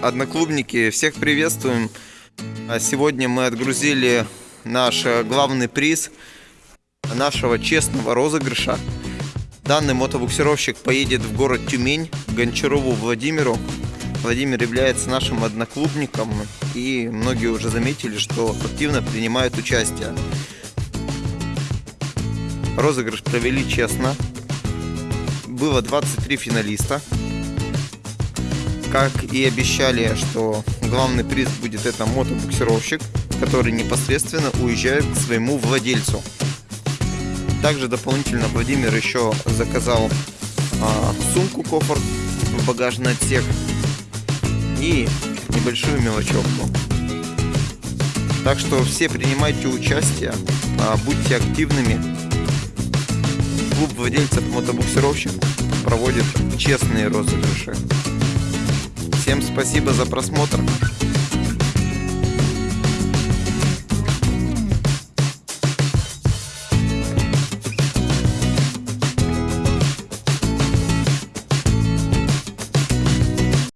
Одноклубники, всех приветствуем. А Сегодня мы отгрузили наш э, главный приз нашего честного розыгрыша. Данный мотобуксировщик поедет в город Тюмень, Гончарову Владимиру. Владимир является нашим одноклубником, и многие уже заметили, что активно принимают участие. Розыгрыш провели честно. Было 23 финалиста. Как и обещали, что главный приз будет это мотобуксировщик, который непосредственно уезжает к своему владельцу. Также дополнительно Владимир еще заказал а, сумку кофр в багажный отсек и небольшую мелочевку. Так что все принимайте участие, а, будьте активными. Клуб владельцев мотобуксировщик проводит честные розыгрыши. Всем спасибо за просмотр.